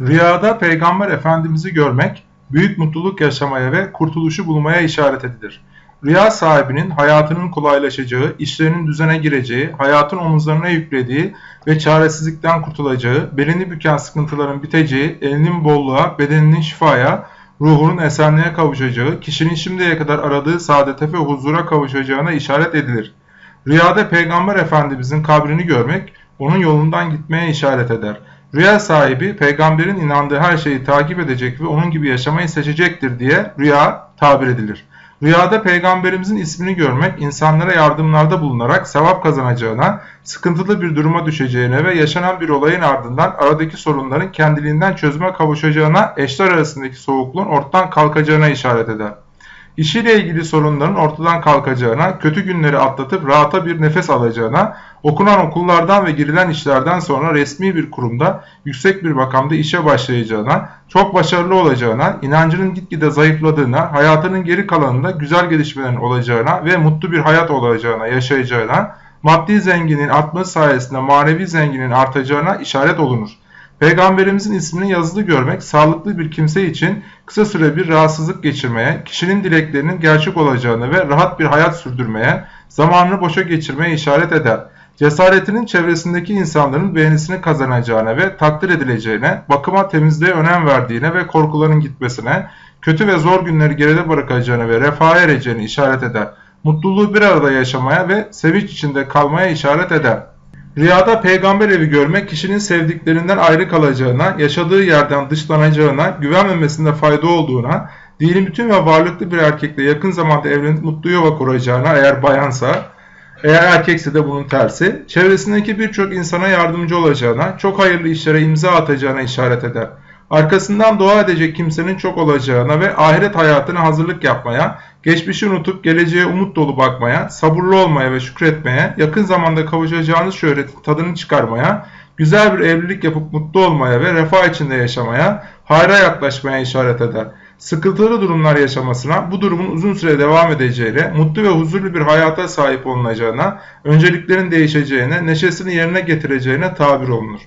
Rüyada Peygamber Efendimiz'i görmek, büyük mutluluk yaşamaya ve kurtuluşu bulmaya işaret edilir. Rüya sahibinin hayatının kolaylaşacağı, işlerinin düzene gireceği, hayatın omuzlarına yüklediği ve çaresizlikten kurtulacağı, belini büken sıkıntıların biteceği, elinin bolluğa, bedeninin şifaya, ruhunun esenliğe kavuşacağı, kişinin şimdiye kadar aradığı saadete ve huzura kavuşacağına işaret edilir. Rüyada Peygamber Efendimizin kabrini görmek, onun yolundan gitmeye işaret eder. Rüya sahibi peygamberin inandığı her şeyi takip edecek ve onun gibi yaşamayı seçecektir diye rüya tabir edilir. Rüyada peygamberimizin ismini görmek insanlara yardımlarda bulunarak sevap kazanacağına, sıkıntılı bir duruma düşeceğine ve yaşanan bir olayın ardından aradaki sorunların kendiliğinden çözüme kavuşacağına, eşler arasındaki soğukluğun ortadan kalkacağına işaret eder. İşiyle ilgili sorunların ortadan kalkacağına, kötü günleri atlatıp rahata bir nefes alacağına, okunan okullardan ve girilen işlerden sonra resmi bir kurumda, yüksek bir makamda işe başlayacağına, çok başarılı olacağına, inancının gitgide zayıfladığına, hayatının geri kalanında güzel gelişmelerin olacağına ve mutlu bir hayat olacağına, yaşayacağına, maddi zenginin artması sayesinde manevi zenginin artacağına işaret olunur. Peygamberimizin ismini yazılı görmek sağlıklı bir kimse için kısa süre bir rahatsızlık geçirmeye, kişinin dileklerinin gerçek olacağını ve rahat bir hayat sürdürmeye, zamanını boşa geçirmeye işaret eder. Cesaretinin çevresindeki insanların beğenisini kazanacağına ve takdir edileceğine, bakıma temizliğe önem verdiğine ve korkuların gitmesine, kötü ve zor günleri geride bırakacağını ve refaha ereceğini işaret eder. Mutluluğu bir arada yaşamaya ve sevinç içinde kalmaya işaret eder. Rüyada peygamber evi görmek kişinin sevdiklerinden ayrı kalacağına, yaşadığı yerden dışlanacağına, güvenmemesinde fayda olduğuna, dini bütün ve varlıklı bir erkekle yakın zamanda evlenip mutlu yuva kuracağına eğer bayansa, eğer erkekse de bunun tersi, çevresindeki birçok insana yardımcı olacağına, çok hayırlı işlere imza atacağına işaret eder. Arkasından dua edecek kimsenin çok olacağına ve ahiret hayatına hazırlık yapmaya, geçmişi unutup geleceğe umut dolu bakmaya, sabırlı olmaya ve şükretmeye, yakın zamanda kavuşacağınız şöhretin tadını çıkarmaya, güzel bir evlilik yapıp mutlu olmaya ve refah içinde yaşamaya, hayra yaklaşmaya işaret eder. Sıkıntılı durumlar yaşamasına, bu durumun uzun süre devam edeceğine, mutlu ve huzurlu bir hayata sahip olunacağına, önceliklerin değişeceğine, neşesini yerine getireceğine tabir olunur.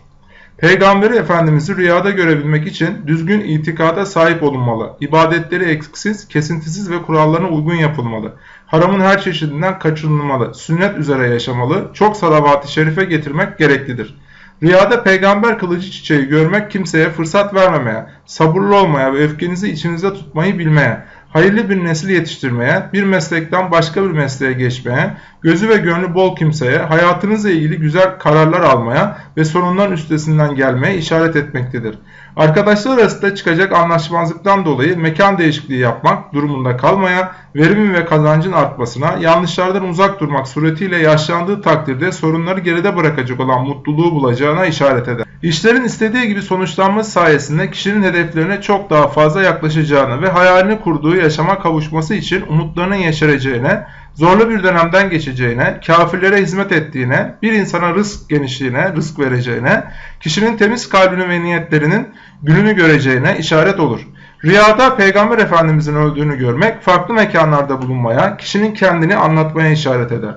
Peygamberi Efendimiz'i rüyada görebilmek için düzgün itikada sahip olunmalı. İbadetleri eksiksiz, kesintisiz ve kurallarına uygun yapılmalı. Haramın her çeşidinden kaçınılmalı. Sünnet üzere yaşamalı. Çok salavat-ı şerife getirmek gereklidir. Rüyada peygamber kılıcı çiçeği görmek kimseye fırsat vermemeye, sabırlı olmaya ve öfkenizi içinizde tutmayı bilmeye, hayırlı bir nesil yetiştirmeye, bir meslekten başka bir mesleğe geçmeye, gözü ve gönlü bol kimseye, hayatınızla ilgili güzel kararlar almaya ve sorunların üstesinden gelmeye işaret etmektedir. Arkadaşlar arasında çıkacak anlaşmazlıktan dolayı mekan değişikliği yapmak durumunda kalmaya, verimin ve kazancın artmasına, yanlışlardan uzak durmak suretiyle yaşlandığı takdirde sorunları geride bırakacak olan mutluluğu bulacağına işaret eder. İşlerin istediği gibi sonuçlanması sayesinde kişinin hedeflerine çok daha fazla yaklaşacağını ve hayalini kurduğu yaşama kavuşması için umutlarının yeşereceğine, zorlu bir dönemden geçeceğine, kafirlere hizmet ettiğine, bir insana rızk genişliğine, rızk vereceğine, kişinin temiz kalbini ve niyetlerinin gününü göreceğine işaret olur. Rüyada Peygamber Efendimizin öldüğünü görmek, farklı mekanlarda bulunmaya, kişinin kendini anlatmaya işaret eder.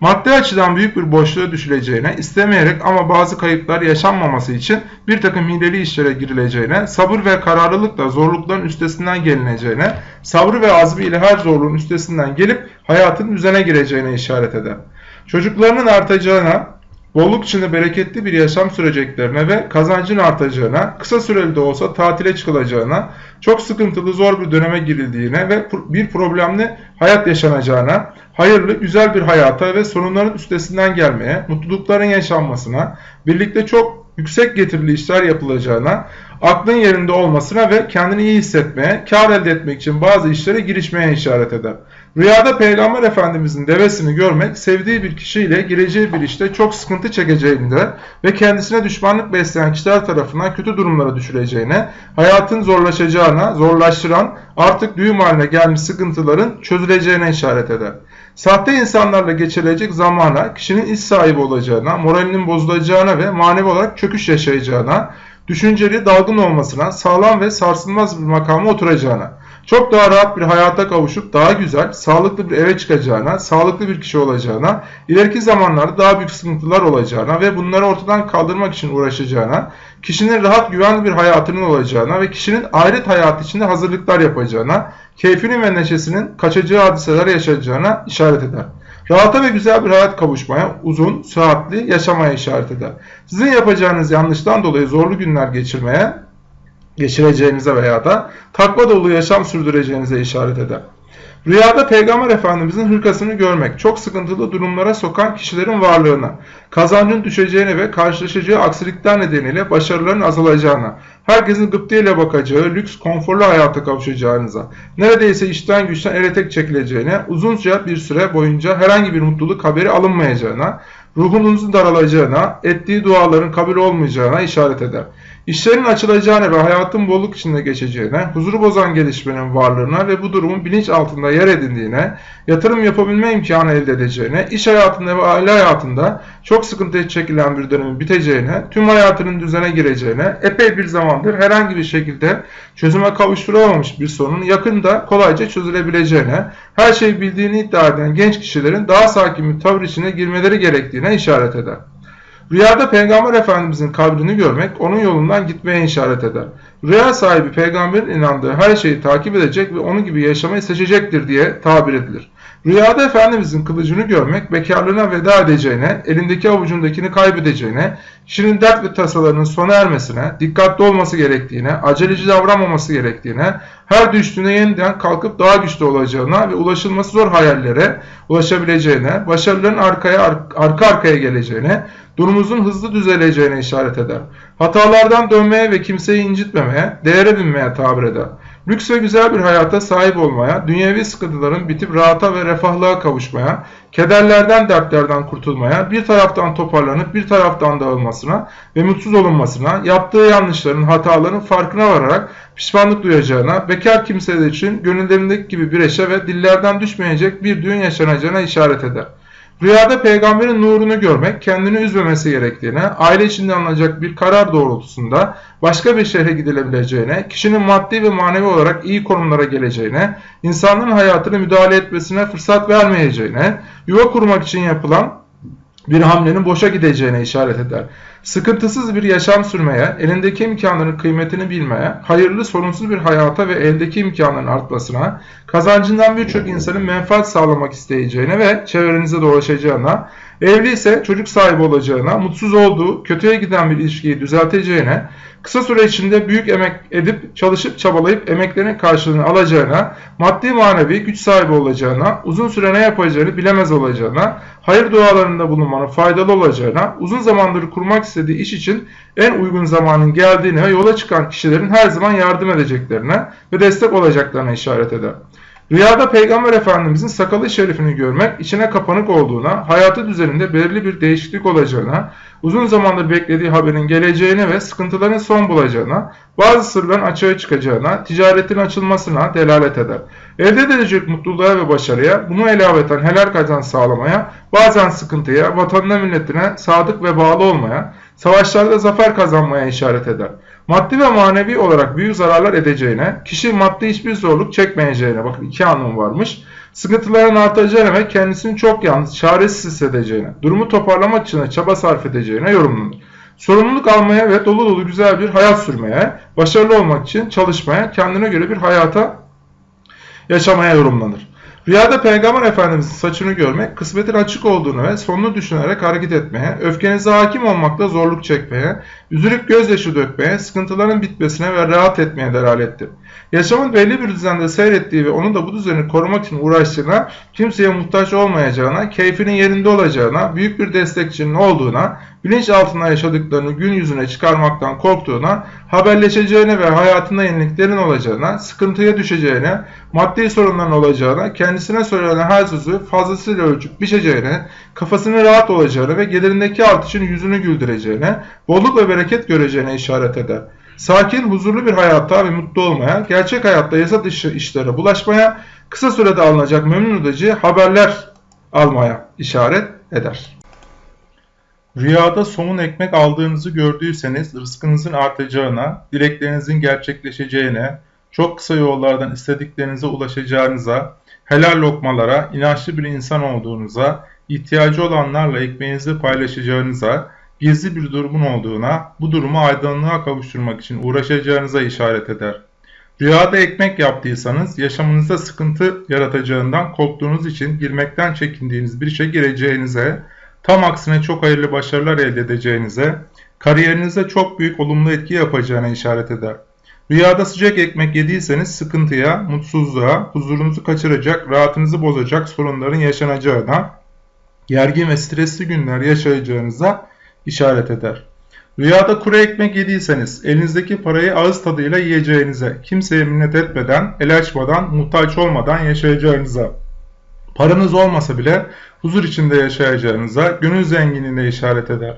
Maddi açıdan büyük bir boşluğa düşüleceğine, istemeyerek ama bazı kayıplar yaşanmaması için bir takım hileli işlere girileceğine, sabır ve kararlılıkla zorlukların üstesinden gelineceğine, sabrı ve azmi ile her zorluğun üstesinden gelip hayatın düzene gireceğine işaret eder. Çocuklarının artacağına, bolluk içinde bereketli bir yaşam süreceklerine ve kazancın artacağına, kısa süreli de olsa tatile çıkılacağına, çok sıkıntılı zor bir döneme girildiğine ve bir problemli hayat yaşanacağına, hayırlı güzel bir hayata ve sorunların üstesinden gelmeye, mutlulukların yaşanmasına, birlikte çok yüksek getirili işler yapılacağına, aklın yerinde olmasına ve kendini iyi hissetmeye, kar elde etmek için bazı işlere girişmeye işaret eder. Rüyada Peygamber Efendimizin devesini görmek, sevdiği bir kişiyle gireceği bir işte çok sıkıntı çekeceğinde ve kendisine düşmanlık besleyen kişiler tarafından kötü durumlara düşüreceğine, hayatın zorlaşacağına, zorlaştıran, artık düğüm haline gelmiş sıkıntıların çözüleceğine işaret eder. Sahte insanlarla geçirilecek zamana, kişinin iş sahibi olacağına, moralinin bozulacağına ve manevi olarak çöküş yaşayacağına, düşünceli dalgın olmasına, sağlam ve sarsılmaz bir makama oturacağına, çok daha rahat bir hayata kavuşup daha güzel, sağlıklı bir eve çıkacağına, sağlıklı bir kişi olacağına, ileriki zamanlarda daha büyük sıkıntılar olacağına ve bunları ortadan kaldırmak için uğraşacağına, kişinin rahat güvenli bir hayatının olacağına ve kişinin ahiret hayatı içinde hazırlıklar yapacağına, keyfinin ve neşesinin kaçacağı hadiseler yaşayacağına işaret eder. Rahata ve güzel bir hayat kavuşmaya, uzun, sıhhatli yaşamaya işaret eder. Sizin yapacağınız yanlıştan dolayı zorlu günler geçirmeye, geçireceğinize veya da takva dolu yaşam sürdüreceğinize işaret eder. Rüyada Peygamber Efendimizin hırkasını görmek, çok sıkıntılı durumlara sokan kişilerin varlığına, kazancın düşeceğine ve karşılaşacağı aksilikler nedeniyle başarıların azalacağına, herkesin gıptayla bakacağı, lüks, konforlu hayata kavuşacağınıza, neredeyse işten güçten ele tek çekileceğine, uzunca bir süre boyunca herhangi bir mutluluk haberi alınmayacağına, ruhunuzun daralacağına, ettiği duaların kabul olmayacağına işaret eder. İşlerin açılacağına ve hayatın bolluk içinde geçeceğine, huzuru bozan gelişmenin varlığına ve bu durumun bilinç altında yer edindiğine, yatırım yapabilme imkanı elde edeceğine, iş hayatında ve aile hayatında çok sıkıntı çekilen bir dönemin biteceğine, tüm hayatının düzene gireceğine, epey bir zamandır herhangi bir şekilde çözüme kavuşturulamamış bir sorunun yakında kolayca çözülebileceğine, her şeyi bildiğini iddia eden genç kişilerin daha sakin bir tavır içine girmeleri gerektiğine işaret eder. Rüyada Peygamber Efendimizin kabrini görmek onun yolundan gitmeye işaret eder. Rüya sahibi peygamberin inandığı her şeyi takip edecek ve onun gibi yaşamayı seçecektir diye tabir edilir. Rüyada Efendimizin kılıcını görmek bekarlığına veda edeceğine, elindeki avucundakini kaybedeceğine, kişinin dert ve tasalarının sona ermesine, dikkatli olması gerektiğine, aceleci davranmaması gerektiğine, her düştüğüne yeniden kalkıp daha güçlü olacağına ve ulaşılması zor hayallere ulaşabileceğine, başarıların arkaya arka arkaya geleceğine, durumumuzun hızlı düzeleceğine işaret eder. Hatalardan dönmeye ve kimseyi incitmemeye, değere binmeye tabir eder. Lüks ve güzel bir hayata sahip olmaya, dünyevi sıkıntıların bitip rahata ve refahlığa kavuşmaya, kederlerden, dertlerden kurtulmaya, bir taraftan toparlanıp bir taraftan dağılmasına ve mutsuz olunmasına, yaptığı yanlışların, hataların farkına vararak pişmanlık duyacağına, bekar kimseler için gönüllerindeki gibi bir eşe ve dillerden düşmeyecek bir düğün yaşanacağına işaret eder. Rüyada peygamberin nurunu görmek, kendini üzmemesi gerektiğine, aile içinde alınacak bir karar doğrultusunda başka bir şehre gidilebileceğine, kişinin maddi ve manevi olarak iyi konumlara geleceğine, insanların hayatını müdahale etmesine fırsat vermeyeceğine, yuva kurmak için yapılan bir hamlenin boşa gideceğine işaret eder. Sıkıntısız bir yaşam sürmeye, elindeki imkanların kıymetini bilmeye, hayırlı sorunsuz bir hayata ve eldeki imkanların artmasına, kazancından birçok insanın menfaat sağlamak isteyeceğine ve çevrenize dolaşacağına, evli ise çocuk sahibi olacağına, mutsuz olduğu, kötüye giden bir ilişkiyi düzelteceğine, kısa süre içinde büyük emek edip çalışıp çabalayıp emeklerinin karşılığını alacağına, maddi manevi güç sahibi olacağına, uzun süre ne yapacağını bilemez olacağına, hayır dualarında bulunmanın faydalı olacağına, uzun zamandır kurmak istediği iş için en uygun zamanın geldiğine ve yola çıkan kişilerin her zaman yardım edeceklerine ve destek olacaklarına işaret eder. Rüyada Peygamber Efendimizin sakalı şerifini görmek, içine kapanık olduğuna, hayatı düzeninde belirli bir değişiklik olacağına, uzun zamandır beklediği haberin geleceğine ve sıkıntıların son bulacağına, bazı sırların açığa çıkacağına, ticaretin açılmasına delalet eder. Elde edilecek mutluluğa ve başarıya, bunu elaveten helal kazanç sağlamaya, bazen sıkıntıya, vatanına milletine sadık ve bağlı olmaya, savaşlarda zafer kazanmaya işaret eder. Maddi ve manevi olarak büyük zararlar edeceğine, kişi maddi hiçbir zorluk çekmeyeceğine, bakın iki anlam varmış, sıkıntıların artacağına ve kendisini çok yalnız, çaresiz hissedeceğine, durumu toparlamak için çaba sarf edeceğine yorumlanır. Sorumluluk almaya ve dolu dolu güzel bir hayat sürmeye, başarılı olmak için çalışmaya, kendine göre bir hayata yaşamaya yorumlanır. Rüyada Peygamber Efendimizin saçını görmek, kısmetin açık olduğunu ve sonunu düşünerek hareket etmeye, öfkenize hakim olmakta zorluk çekmeye, üzülüp gözyaşı dökmeye, sıkıntıların bitmesine ve rahat etmeye delalettir. Yaşamın belli bir düzende seyrettiği ve onun da bu düzeni korumak için uğraştığına, kimseye muhtaç olmayacağına, keyfinin yerinde olacağına, büyük bir destekçinin olduğuna, bilinç altında yaşadıklarını gün yüzüne çıkarmaktan korktuğuna, haberleşeceğine ve hayatında yeniliklerin olacağına, sıkıntıya düşeceğine, maddi sorunların olacağına, kendisine söylenen her sözü fazlasıyla ölçüp biçeceğine, kafasının rahat olacağını ve gelirindeki artışın yüzünü güldüreceğine, bolluk ve bereket göreceğine işaret eder. Sakin, huzurlu bir hayatta ve mutlu olmaya, gerçek hayatta yasa dışı işlere bulaşmaya, kısa sürede alınacak memnun edici haberler almaya işaret eder. Rüyada somun ekmek aldığınızı gördüyseniz rızkınızın artacağına, dileklerinizin gerçekleşeceğine, çok kısa yollardan istediklerinize ulaşacağınıza, helal lokmalara, inançlı bir insan olduğunuza, ihtiyacı olanlarla ekmeğinizi paylaşacağınıza, gizli bir durumun olduğuna, bu durumu aydınlığa kavuşturmak için uğraşacağınıza işaret eder. Rüyada ekmek yaptıysanız yaşamınızda sıkıntı yaratacağından korktuğunuz için girmekten çekindiğiniz bir işe gireceğinize, tam aksine çok hayırlı başarılar elde edeceğinize, kariyerinize çok büyük olumlu etki yapacağına işaret eder. Rüyada sıcak ekmek yediyseniz sıkıntıya, mutsuzluğa, huzurunuzu kaçıracak, rahatınızı bozacak sorunların yaşanacağına, gergin ve stresli günler yaşayacağınıza işaret eder. Rüyada kuru ekmek yediyseniz elinizdeki parayı ağız tadıyla yiyeceğinize, kimseye minnet etmeden, el açmadan, muhtaç olmadan yaşayacağınıza, paranız olmasa bile huzur içinde yaşayacağınıza, gönül zenginliğine işaret eder.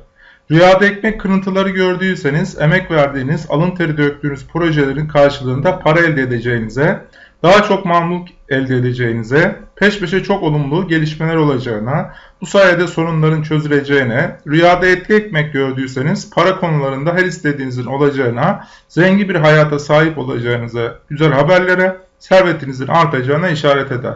Rüyada ekmek kırıntıları gördüyseniz emek verdiğiniz, alın teri döktüğünüz projelerin karşılığında para elde edeceğinize, daha çok mamluk elde edeceğinize, peş peşe çok olumlu gelişmeler olacağına, bu sayede sorunların çözüleceğine, rüyada etli ekmek gördüyseniz para konularında her istediğinizin olacağına, zengin bir hayata sahip olacağınıza, güzel haberlere, servetinizin artacağına işaret eder.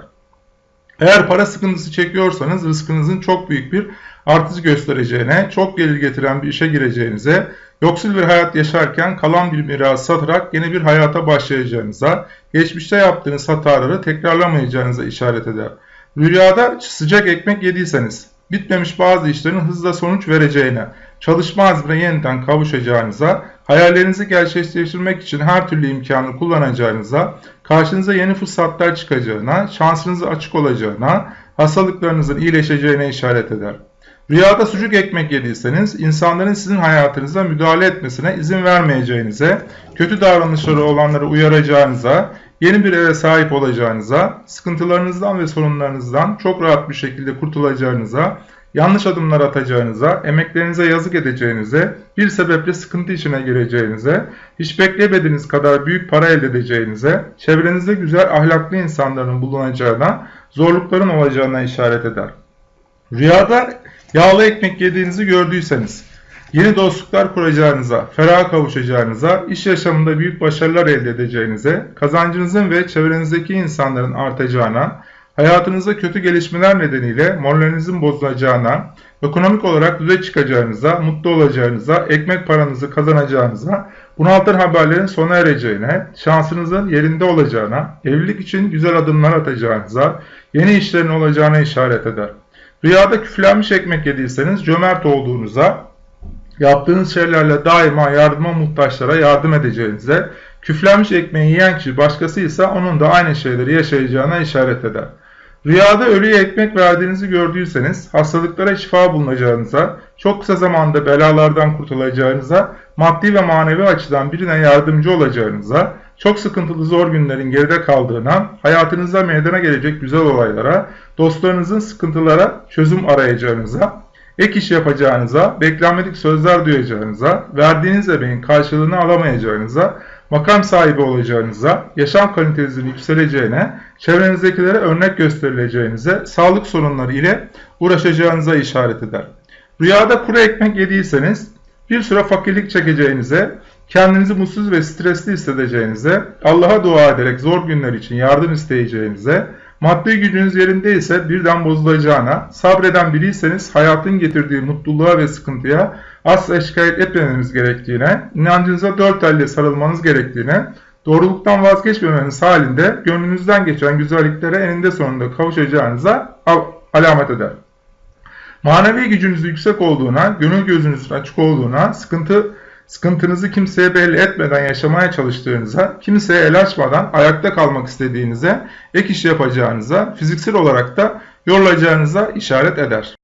Eğer para sıkıntısı çekiyorsanız rızkınızın çok büyük bir artış göstereceğine, çok gelir getiren bir işe gireceğinize, yoksul bir hayat yaşarken kalan bir miras satarak yeni bir hayata başlayacağınıza, geçmişte yaptığınız hataları tekrarlamayacağınıza işaret eder. Rüyada sıcak ekmek yediyseniz, bitmemiş bazı işlerin hızla sonuç vereceğine, çalışma azmine yeniden kavuşacağınıza, hayallerinizi gerçekleştirmek için her türlü imkanı kullanacağınıza, karşınıza yeni fırsatlar çıkacağına, şansınızın açık olacağına, hastalıklarınızın iyileşeceğine işaret eder. Rüyada sucuk ekmek yediyseniz insanların sizin hayatınıza müdahale etmesine izin vermeyeceğinize, kötü davranışları olanları uyaracağınıza, yeni bir eve sahip olacağınıza, sıkıntılarınızdan ve sorunlarınızdan çok rahat bir şekilde kurtulacağınıza, yanlış adımlar atacağınıza, emeklerinize yazık edeceğinize, bir sebeple sıkıntı içine gireceğinize, hiç beklemediğiniz kadar büyük para elde edeceğinize, çevrenizde güzel ahlaklı insanların bulunacağına, zorlukların olacağına işaret eder. Rüyada yağlı ekmek yediğinizi gördüyseniz, yeni dostluklar kuracağınıza, ferah kavuşacağınıza, iş yaşamında büyük başarılar elde edeceğinize, kazancınızın ve çevrenizdeki insanların artacağına, hayatınızda kötü gelişmeler nedeniyle moralinizin bozulacağına, ekonomik olarak düze çıkacağınıza, mutlu olacağınıza, ekmek paranızı kazanacağınıza, bunaltan haberlerin sona ereceğine, şansınızın yerinde olacağına, evlilik için güzel adımlar atacağınıza, yeni işlerin olacağına işaret eder. Rüyada küflenmiş ekmek yediyseniz cömert olduğunuza, yaptığınız şeylerle daima yardıma muhtaçlara yardım edeceğinize, küflenmiş ekmeği yiyen kişi başkasıysa onun da aynı şeyleri yaşayacağına işaret eder. Rüyada ölüye ekmek verdiğinizi gördüyseniz, hastalıklara şifa bulunacağınıza, çok kısa zamanda belalardan kurtulacağınıza, maddi ve manevi açıdan birine yardımcı olacağınıza, çok sıkıntılı zor günlerin geride kaldığına, hayatınızda meydana gelecek güzel olaylara, dostlarınızın sıkıntılara çözüm arayacağınıza, ek iş yapacağınıza, beklenmedik sözler duyacağınıza, verdiğiniz emeğin karşılığını alamayacağınıza, makam sahibi olacağınıza, yaşam kalitenizin yükseleceğine, çevrenizdekilere örnek gösterileceğinize, sağlık sorunları ile uğraşacağınıza işaret eder. Rüyada kuru ekmek yediyseniz, bir süre fakirlik çekeceğinize, kendinizi mutsuz ve stresli hissedeceğinize, Allah'a dua ederek zor günler için yardım isteyeceğinize, maddi gücünüz yerindeyse birden bozulacağına, sabreden biriyseniz hayatın getirdiği mutluluğa ve sıkıntıya asla şikayet etmemeniz gerektiğine, inancınıza dört elle sarılmanız gerektiğine, doğruluktan vazgeçmemeniz halinde gönlünüzden geçen güzelliklere eninde sonunda kavuşacağınıza alamet eder. Manevi gücünüz yüksek olduğuna, gönül gözünüzün açık olduğuna, sıkıntı sıkıntınızı kimseye belli etmeden yaşamaya çalıştığınıza, kimseye el açmadan ayakta kalmak istediğinize, ek iş yapacağınıza, fiziksel olarak da yorulacağınıza işaret eder.